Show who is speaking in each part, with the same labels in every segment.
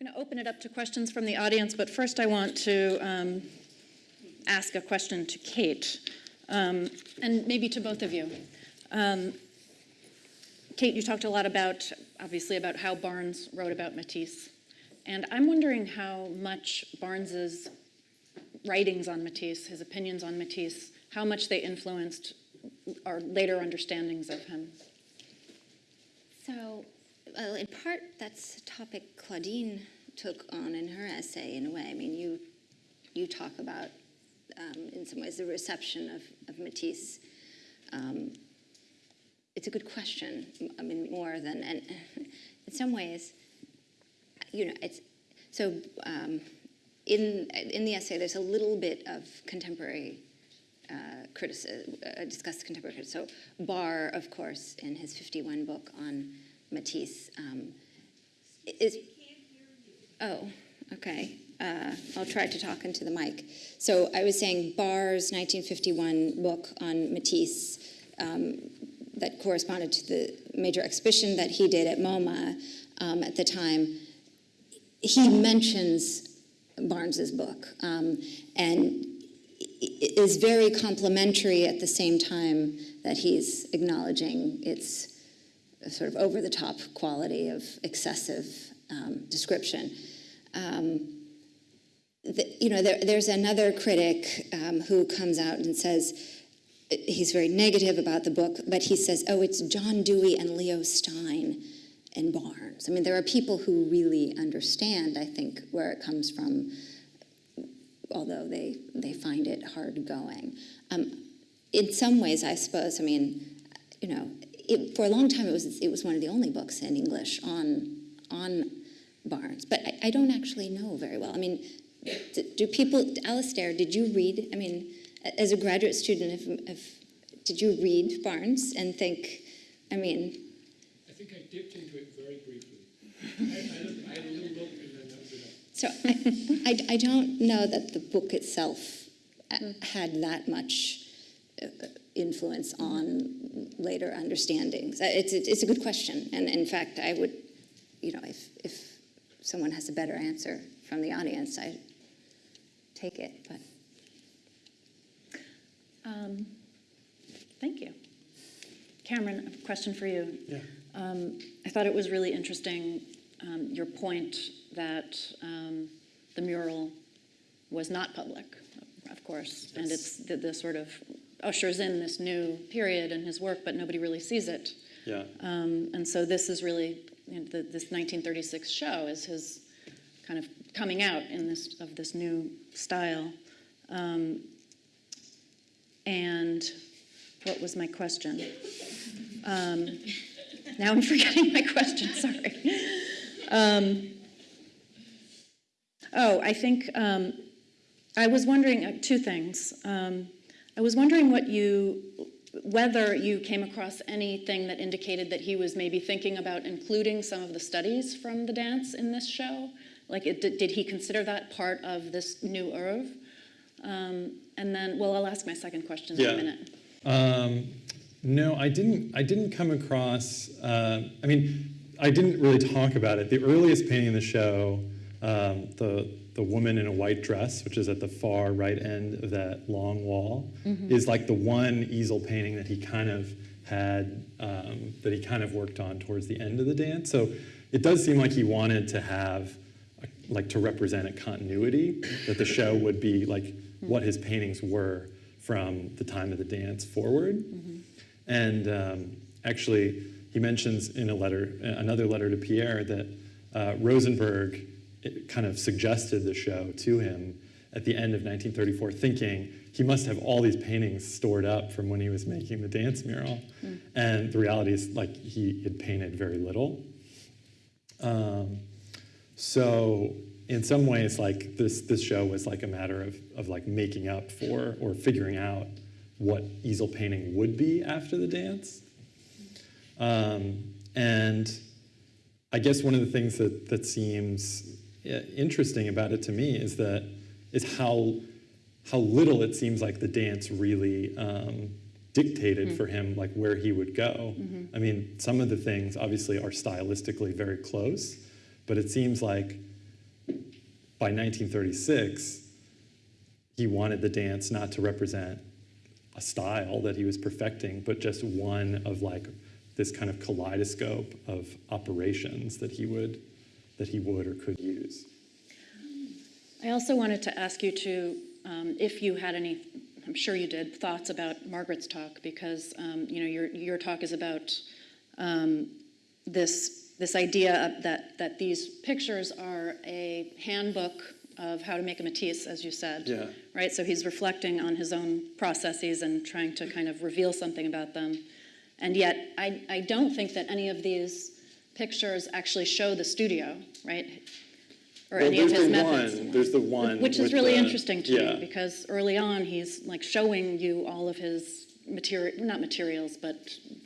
Speaker 1: I'm going to open it up to questions from the audience, but first I want to um, ask a question to Kate, um, and maybe to both of you. Um, Kate, you talked a lot about, obviously, about how Barnes wrote about Matisse. And I'm wondering how much Barnes's writings on Matisse, his opinions on Matisse, how much they influenced our later understandings of him.
Speaker 2: So, well, in part, that's a topic Claudine took on in her essay, in a way. I mean, you, you talk about, um, in some ways, the reception of, of Matisse. Um, it's a good question. I mean, more than, and in some ways, you know, it's, so um, in, in the essay, there's a little bit of contemporary uh, criticism, uh, discussed contemporary criticism. So Barr, of course, in his 51 book on Matisse, um, is, oh, okay. Uh, I'll try to talk into the mic. So I was saying Barr's 1951 book on Matisse um, that corresponded to the major exhibition that he did at MoMA um, at the time, he mentions Barnes's book um, and is very complimentary at the same time that he's acknowledging its sort of over-the-top quality of excessive um, description. Um, the, you know, there, there's another critic um, who comes out and says, he's very negative about the book, but he says, oh, it's John Dewey and Leo Stein and Barnes. I mean, there are people who really understand, I think, where it comes from, although they, they find it hard going. Um, in some ways, I suppose, I mean, you know, it, for a long time it was, it was one of the only books in English on, on Barnes, but I, I don't actually know very well. I mean, do, do people, Alastair, did you read, I mean, as a graduate student, if, if, did you read Barnes and think, I mean...
Speaker 3: I think I dipped into it very briefly. I, I, I had a little look and then that was enough.
Speaker 2: So I, I, I don't know that the book itself uh, had that much uh, influence on later understandings. Uh, it's, it's a good question, and in fact, I would, you know, if, if someone has a better answer from the audience, I take it, but...
Speaker 1: Um, thank you. Cameron, a question for you.
Speaker 4: Yeah.
Speaker 1: Um, I thought it was really interesting, um, your point that um, the mural was not public, of course, and it's the, the, sort of ushers in this new period in his work, but nobody really sees it.
Speaker 4: Yeah.
Speaker 1: Um, and so this is really, you know, the, this 1936 show is his kind of coming out in this, of this new style. Um, and what was my question? Um, now I'm forgetting my question, sorry. Um, oh, I think um, I was wondering uh, two things. I was wondering what you, whether you came across anything that indicated that he was maybe thinking about including some of the studies from the dance in this show. Like, it, did, did he consider that part of this new oeuvre? Um, and then, well, I'll ask my second question
Speaker 4: yeah.
Speaker 1: in a minute.
Speaker 4: Um, no, I didn't. I didn't come across. Uh, I mean, I didn't really talk about it. The earliest painting in the show, um, the the woman in a white dress, which is at the far right end of that long wall, mm -hmm. is like the one easel painting that he kind of had um, that he kind of worked on towards the end of the dance. So it does seem like he wanted to have a, like to represent a continuity that the show would be like what his paintings were from the time of the dance forward. Mm -hmm. And um, actually, he mentions in a letter, another letter to Pierre, that uh, Rosenberg kind of suggested the show to him at the end of 1934, thinking he must have all these paintings stored up from when he was making the dance mural. Mm. And the reality is, like, he had painted very little. Um, so in some ways, like this, this show was like a matter of, of like making up for or figuring out what easel painting would be after the dance. Um, and I guess one of the things that, that seems interesting about it to me is that is how how little it seems like the dance really um, dictated mm -hmm. for him like where he would go. Mm -hmm. I mean, some of the things obviously are stylistically very close, but it seems like by 1936, he wanted the dance not to represent a style that he was perfecting, but just one of like this kind of kaleidoscope of operations that he would that he would or could use.
Speaker 1: I also wanted to ask you to, um, if you had any, I'm sure you did, thoughts about Margaret's talk, because, um, you know, your, your talk is about um, this, this idea that, that these pictures are a handbook of how to make a Matisse, as you said.
Speaker 4: Yeah.
Speaker 1: Right, so he's reflecting on his own processes and trying to kind of reveal something about them. And yet, I, I don't think that any of these pictures actually show the studio, right? Or
Speaker 4: Well,
Speaker 1: any of his
Speaker 4: the
Speaker 1: methods.
Speaker 4: one. There's the one.
Speaker 1: Which is really
Speaker 4: the-
Speaker 1: interesting to
Speaker 4: yeah.
Speaker 1: me because early on he's like showing you all of his material, not materials, but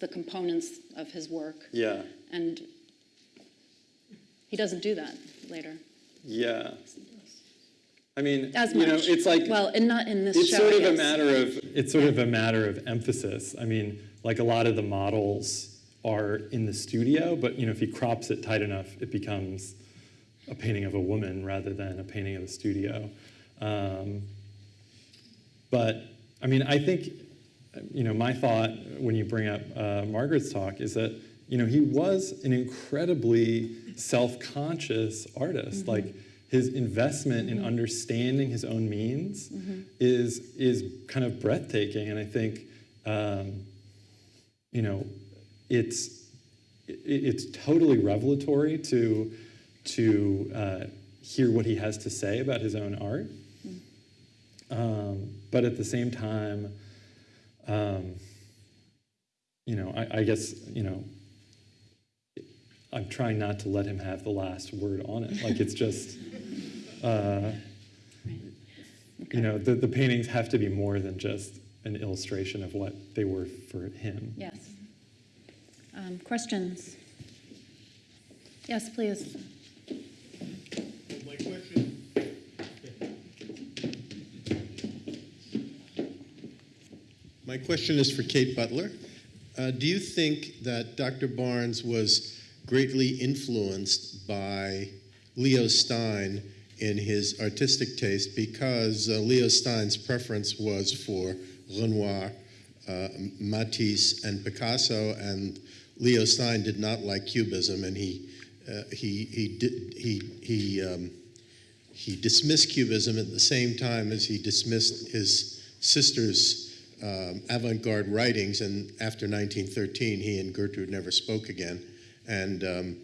Speaker 1: the components of his work.
Speaker 4: Yeah,
Speaker 1: And he doesn't do that later
Speaker 4: yeah. I mean,
Speaker 1: as
Speaker 4: you know, it's like
Speaker 1: well, and not in this
Speaker 4: it's
Speaker 1: show.
Speaker 4: sort of a matter of it's sort of a matter of emphasis. I mean, like a lot of the models are in the studio, but you know, if he crops it tight enough, it becomes a painting of a woman rather than a painting of a studio. Um, but I mean, I think you know my thought when you bring up uh, Margaret's talk is that you know he was an incredibly self-conscious artist. Like his investment in understanding his own means is is kind of breathtaking, and I think um, you know it's it, it's totally revelatory to to uh, hear what he has to say about his own art. Um, but at the same time, um, you know, I, I guess, you know, I'm trying not to let him have the last word on it. Like it's just, uh, you know, the, the paintings have to be more than just an illustration of what they were for him.
Speaker 1: Yes. Um, questions? Yes, please.
Speaker 5: My question. My question is for Kate Butler. Uh, do you think that Dr. Barnes was greatly influenced by Leo Stein in his artistic taste because uh, Leo Stein's preference was for Renoir, uh, Matisse, and Picasso, and Leo Stein did not like Cubism, and he uh, he he did, he he um, he dismissed Cubism at the same time as he dismissed his sister's um, avant-garde writings. And after 1913, he and Gertrude never spoke again. And um,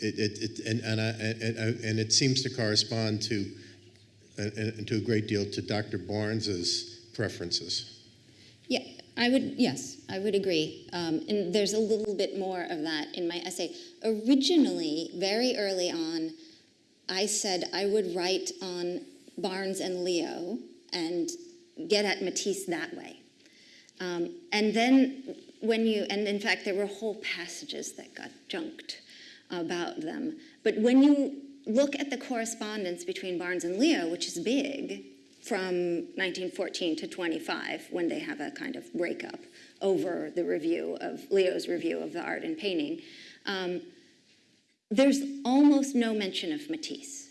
Speaker 5: it, it, it and and, I, and and it seems to correspond to to a great deal to Dr. Barnes's preferences.
Speaker 2: I would, yes, I would agree. Um, and there's a little bit more of that in my essay. Originally, very early on, I said I would write on Barnes and Leo and get at Matisse that way. Um, and then when you, and in fact, there were whole passages that got junked about them. But when you look at the correspondence between Barnes and Leo, which is big, from 1914 to 25, when they have a kind of breakup over the review of Leo's review of the art and painting, um, there's almost no mention of Matisse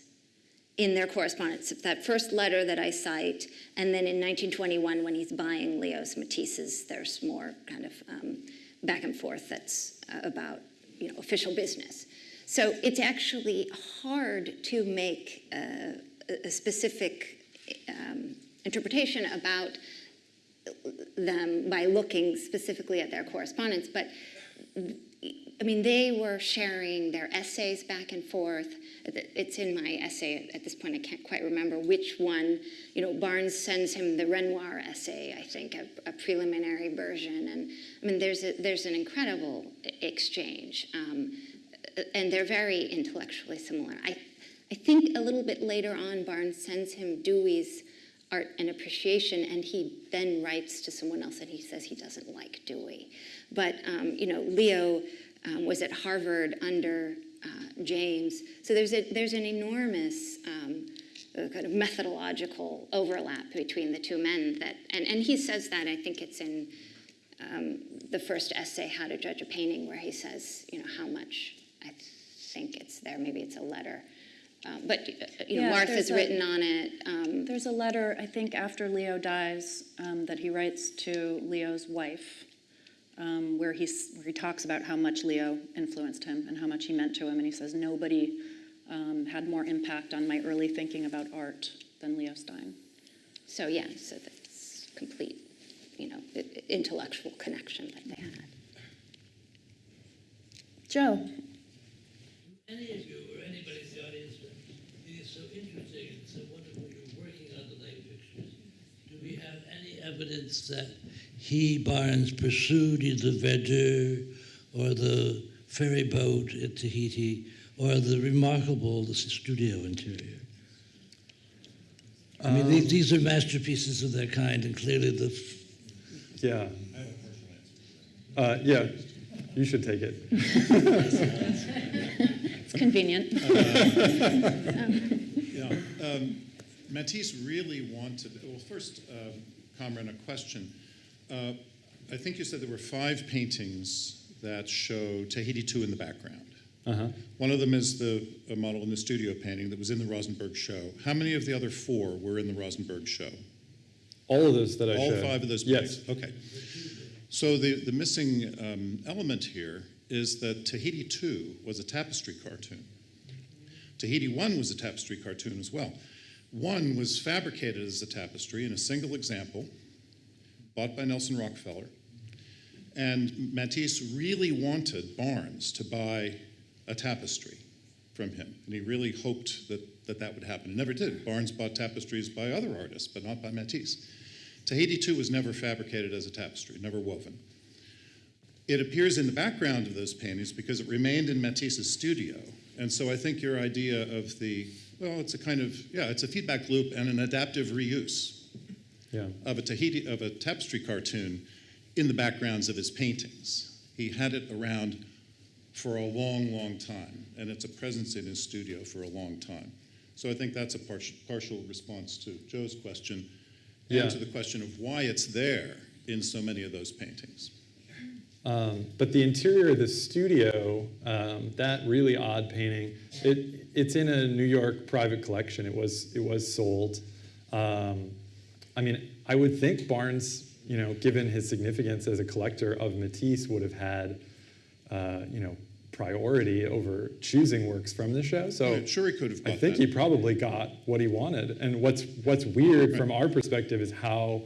Speaker 2: in their correspondence. That first letter that I cite, and then in 1921 when he's buying Leo's Matisse's, there's more kind of um, back and forth that's uh, about you know official business. So it's actually hard to make uh, a- a specific um, interpretation about them by looking specifically at their correspondence, but I mean, they were sharing their essays back and forth. It's in my essay at this point. I can't quite remember which one. You know, Barnes sends him the Renoir essay, I think, a, a preliminary version. And I mean, there's a, there's an incredible exchange, um, and they're very intellectually similar. I, I think a little bit later on, Barnes sends him Dewey's art and appreciation, and he then writes to someone else and he says he doesn't like Dewey. But um, you know, Leo um, was at Harvard under uh, James, so there's a there's an enormous um, uh, kind of methodological overlap between the two men that, and and he says that I think it's in um, the first essay, How to Judge a Painting, where he says, you know, how much I think it's there. Maybe it's a letter Um, But, uh, you know,
Speaker 1: Yeah,
Speaker 2: Martha's
Speaker 1: there's a-
Speaker 2: written on it. um,
Speaker 1: There's a letter, I think, after Leo dies, um, that he writes to Leo's wife, um, where he's, where he talks about how much Leo influenced him and how much he meant to him. And he says, nobody um, had more impact on my early thinking about art than Leo Stein.
Speaker 2: So, yeah, so that's complete, you know, i- i- intellectual connection that they had.
Speaker 1: Joe?
Speaker 6: any of you or anybody in the audience would think it's so interesting and so wonderful you're working on the light pictures. Do we have any evidence that he, Barnes, pursued either Verdure or the ferry boat at Tahiti or the remarkable the studio interior? I mean, these, these are masterpieces of their kind, and clearly the f-
Speaker 4: Yeah. Uh, yeah, you should take it.
Speaker 1: It's convenient.
Speaker 7: Yeah, um, Matisse really wanted, well, first, um, Cameron, a question. Uh, I think you said there were five paintings that show Tahiti 2 in the background.
Speaker 4: Uh-huh.
Speaker 7: One of them is the a model in the studio painting that was in the Rosenberg show. How many of the other four were in the Rosenberg show?
Speaker 4: All of those that I
Speaker 7: All
Speaker 4: showed.
Speaker 7: five of those
Speaker 4: Yes.
Speaker 7: paintings? Okay. So the, the missing um, element here is that Tahiti 2 was a tapestry cartoon. Tahiti 1 was a tapestry cartoon as well. One was fabricated as a tapestry in a single example, bought by Nelson Rockefeller. And Matisse really wanted Barnes to buy a tapestry from him. And he really hoped that that, that would happen. It never did. Barnes bought tapestries by other artists, but not by Matisse. Tahiti 2 was never fabricated as a tapestry, never woven. It appears in the background of those paintings because it remained in Matisse's studio. And so I think your idea of the, well, it's a kind of, yeah, it's a feedback loop and an adaptive reuse
Speaker 4: Yeah.
Speaker 7: of a Tahiti, of a tapestry cartoon in the backgrounds of his paintings. He had it around for a long, long time, and it's a presence in his studio for a long time. So I think that's a partial, partial response to Joe's question
Speaker 4: Yeah.
Speaker 7: and to the question of why it's there in so many of those paintings.
Speaker 4: Um, but the interior of the studio, um, that really odd painting, it, it's in a New York private collection. It was, it was sold. Um, I mean, I would think Barnes, you know, given his significance as a collector of Matisse, would have had, uh, you know, priority over choosing works from the show. So
Speaker 7: Right, sure he could have
Speaker 4: I think
Speaker 7: that.
Speaker 4: he probably got what he wanted. And what's what's weird from our perspective is how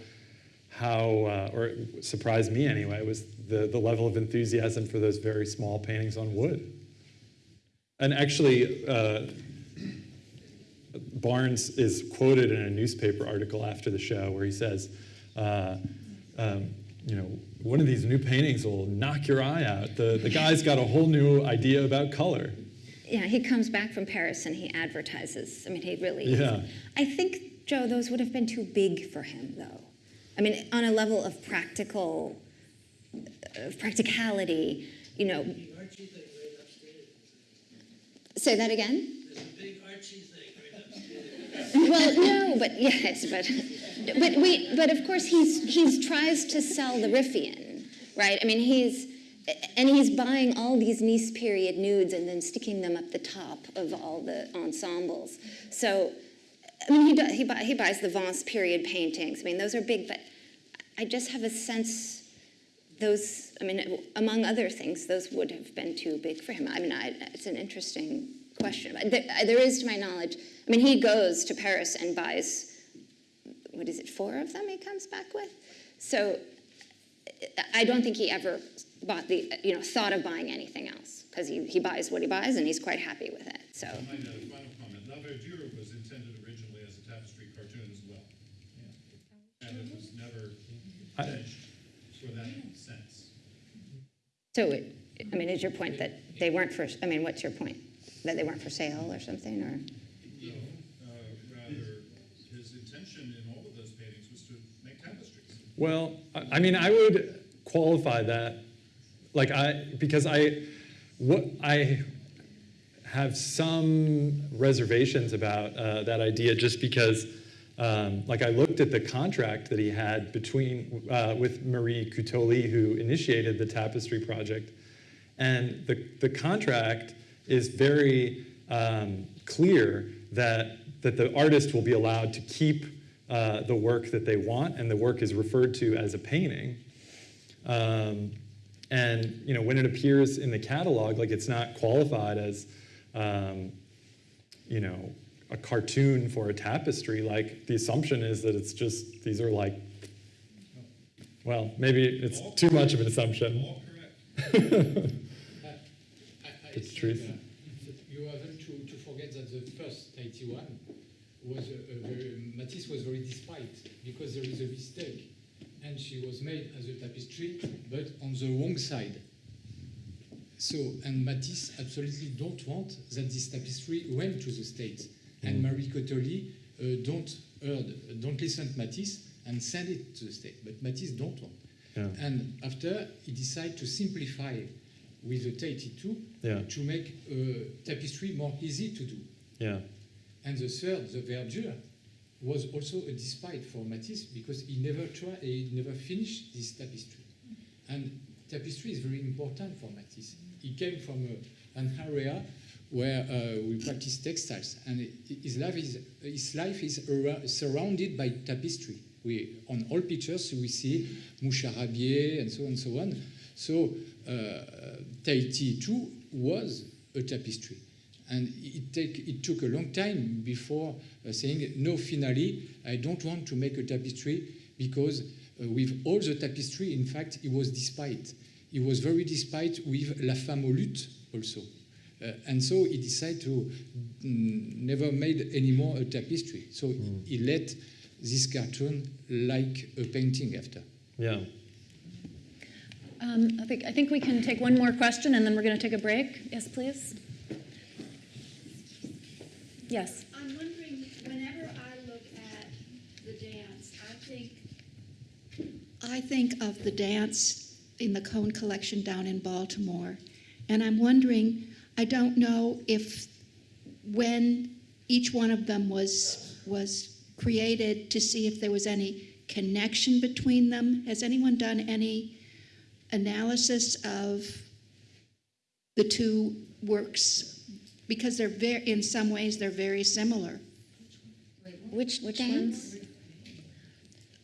Speaker 4: how uh, or it surprised me anyway was the the level of enthusiasm for those very small paintings on wood. And actually, uh, Barnes is quoted in a newspaper article after the show where he says, uh, um, you know, one of these new paintings will knock your eye out. The, the guy's got a whole new idea about color.
Speaker 2: Yeah, he comes back from Paris and he advertises. I mean, he really.
Speaker 4: Yeah.
Speaker 2: I think, Joe, those would have been too big for him, though. I mean, on a level of practical, of practicality, you know. Say that again? Well, no, but yes, but but we but of course he's he's tries to sell the Riffian, right? I mean he's and he's buying all these Nice period nudes and then sticking them up the top of all the ensembles. So I mean he does, he, buy, he buys the Vence period paintings. I mean those are big, but I just have a sense those I mean among other things those would have been too big for him. I mean I, it's an interesting question. There, there is, to my knowledge, I mean, he goes to Paris and buys, what is it, four of them he comes back with? So I don't think he ever bought the, you know, thought of buying anything else because he, he buys what he buys and he's quite happy with it. So,
Speaker 7: My uh, final comment, La Verdure was intended originally as a tapestry cartoon as well. And it was never finished for that sense.
Speaker 2: so it, I mean, is your point that they weren't for, I mean, what's your point? That they weren't for sale or something, or?
Speaker 7: No, uh, rather, his intention in all of those paintings was to make tapestries.
Speaker 4: Well, I I mean, I would qualify that, like I, because I, what I have some reservations about uh, that idea, just because, um, like I looked at the contract that he had between uh, with Marie Cuttoli, who initiated the tapestry project, and the the contract is very um, clear that, that the artist will be allowed to keep uh, the work that they want, and the work is referred to as a painting. Um, and you know, when it appears in the catalog, like it's not qualified as, um, you know, a cartoon for a tapestry. Like the assumption is that it's just these are like, well, maybe it's too much of an assumption.
Speaker 3: I- I-
Speaker 4: It's truth.
Speaker 3: uh, You haven't to, to forget that the first Tahiti one was a, a very, Matisse was very despite because there is a mistake and she was made as a tapestry but on the wrong side. So, and Matisse absolutely don't want that this tapestry went to the States. And Marie Cuttoli uh, don't heard, don't listen to Matisse and send it to the state. But Matisse don't want.
Speaker 4: Yeah.
Speaker 3: And after, he decided to simplify with the Tahiti 2
Speaker 4: Yeah.
Speaker 3: to make uh, tapestry more easy to do.
Speaker 4: Yeah,
Speaker 3: And the third, the verdure, was also a despite for Matisse because he never tried, he never finished this tapestry. And tapestry is very important for Matisse. He came from a, an area where uh, we practice textiles, and his life is his life is surrounded by tapestry. We on all pictures we see moucharabieh and so on and so on. So uh, Tahiti 2 was a tapestry. And it, take, it took a long time before uh, saying, no, finally, I don't want to make a tapestry because uh, with all the tapestry, in fact, it was despite. He was very despite with La Femme au luth also. Uh, and so he decided to mm, never made anymore a tapestry. So he let this cartoon like a painting after.
Speaker 4: yeah.
Speaker 1: Um, I think, I think we can take one more question and then we're going to take a break. Yes, please. Yes.
Speaker 8: I'm wondering, whenever I look at the dance, I think, I think of the dance in the Cone Collection down in Baltimore. And I'm wondering, I don't know if when each one of them was, was created to see if there was any connection between them. Has anyone done any analysis of the two works? Because they're very, in some ways, they're very similar.
Speaker 2: Which,
Speaker 1: Which
Speaker 2: dance?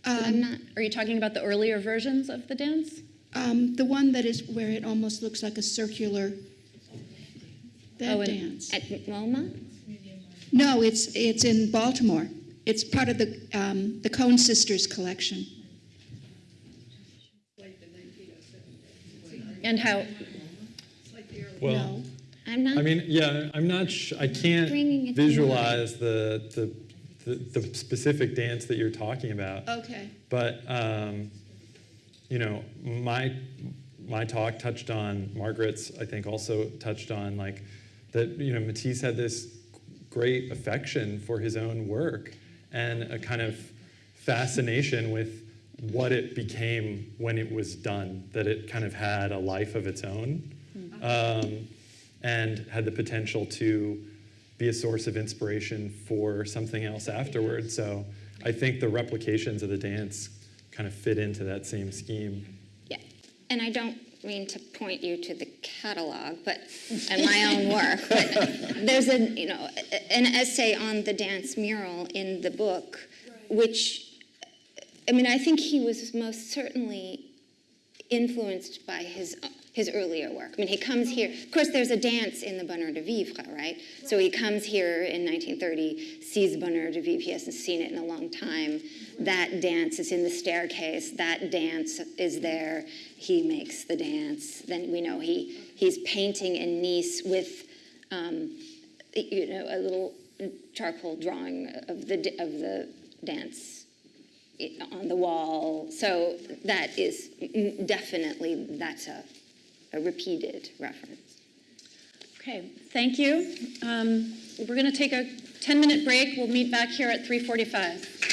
Speaker 8: Um,
Speaker 2: I'm not.
Speaker 1: Are you talking about the earlier versions of the dance?
Speaker 8: Um, the one that is where it almost looks like a circular. That
Speaker 1: Oh,
Speaker 8: dance.
Speaker 2: At MoMA?
Speaker 8: No, it's it's in Baltimore. It's part of the um, the Cone Sisters collection.
Speaker 1: And how,
Speaker 4: Well,
Speaker 8: no.
Speaker 2: I'm not.
Speaker 4: I mean, yeah, I'm not. Sh- I can't
Speaker 2: Bringing it to
Speaker 4: visualize the, the the the specific dance that you're talking about.
Speaker 8: Okay.
Speaker 4: But um, you know, my my talk touched on Margaret's. I think also touched on like that. You know, Matisse had this great affection for his own work and a kind of fascination with what it became when it was done. That it kind of had a life of its own, um, and had the potential to be a source of inspiration for something else afterward. So I think the replications of the dance kind of fit into that same scheme.
Speaker 2: Yeah, and I don't mean to point you to the catalog, but and my own work. But there's a you know an essay on the dance mural in the book, which I mean I think he was most certainly influenced by his his earlier work. I mean, he comes here. Of course, there's a dance in the Bonheur de Vivre, right? So he comes here in 1930, sees Bonheur de Vivre. He hasn't seen it in a long time. That dance is in the staircase. That dance is there. He makes the dance. Then we know he he's painting in Nice with, um, you know, a little charcoal drawing of the of the dance on the wall. So that is definitely that's a, a repeated reference.
Speaker 1: okay, thank you. Um, We're going to take a 10-minute break. We'll meet back here at 3:45.